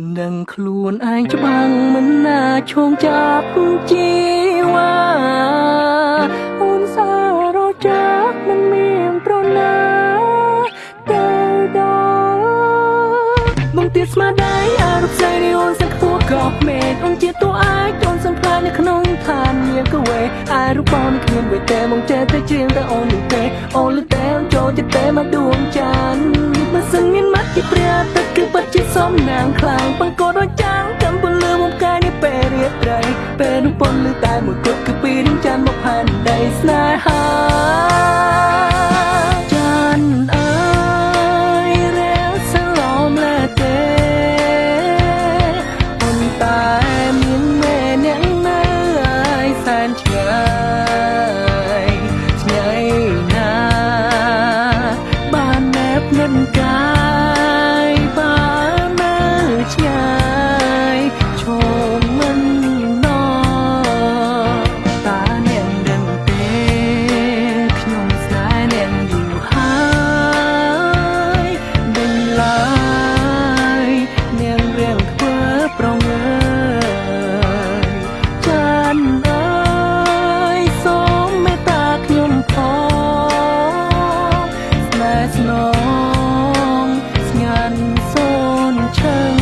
នឹងខ្លួនឯងច្បាំងមិនណាឈោងចាប់ជីវ៉ាអូនសាររចាក់មិនមានប្រណាទៅដល់មកទៀតស្មារតីអរុបស្រីនេះអូនសឹកខ្ពស់ក៏មេឃអូនជាតួឯកអូនសំផ្លាញនៅក្នុងឋានមានកវេអរុបនគ្មានវេតែមកចេះតែជ្រៀងតែអូននោះទេអូនលឺតែចូលចិត្តតែមកដួងចាន បើសិនមានមាត់ជាព្រះទឹកគឺពិតជាសំណាងខ្លាំងបង្កដូចចាំងចាំពលលឺមកកាយនេះពេលរាត្រីពេលនោះពន្លឺតែមួយគត់គឺពីរៀងចានមកផែនដីស្នេហា ស្នេហ៍ស្នងស្ងាត់សូនឈឹង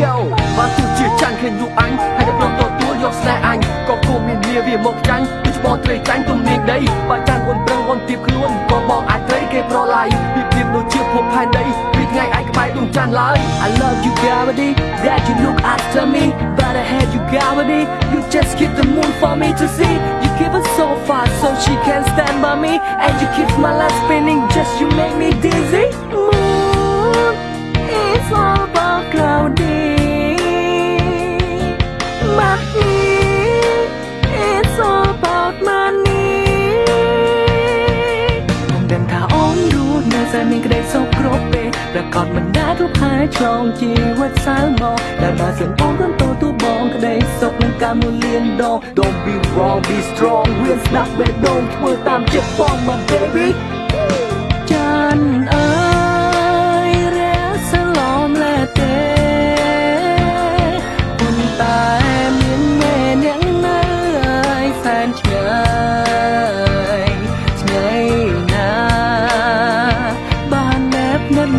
Yo បានទោះជាចាញ់ឃើញរូបអញហើយតែព្រមទទួលយកស្នេហ៍អញក៏គួរមានមាវាមកចាញ់ដូចបងត្រីចាញ់ទុំនាងដីបើចាញ់អូនប្រឹងអូនទៀបខ្លួនក៏បងអាចត្រីគេប្រឡាយពីពីដូចជាភពផែនដីពីថ្ងៃឯងក្បែរដួងច័ន្ទឡើយ I love you gravity that you look after me but I had you gravity you just keep the moon for me to see you keep it so far so she can stand by me and you keep my life spinning just you make me dizzy moon it's all about cloudy money it's all about money ខ្ញុំដឹងថាអូនรู้នៅតែមានក្តីសុខគ្រប់ពេលប្រកបមិនដែលគ្រប់ហើយឆ្លងជីវិតសៅមកដែលបើសិនអូនរំទោទូបង ក្តីសុខនឹងការមួយលានដង Don't be wrong be strong វាស្ដាប់បេះដូងធ្វើតាមចិត្តផង my baby ចានអើយរះសឡំលែទេប៉ុន្តែមានមេអ្នកនៅឲ្យសែនឆ្ងាយឆ្ងាយណាបានណែបនឹង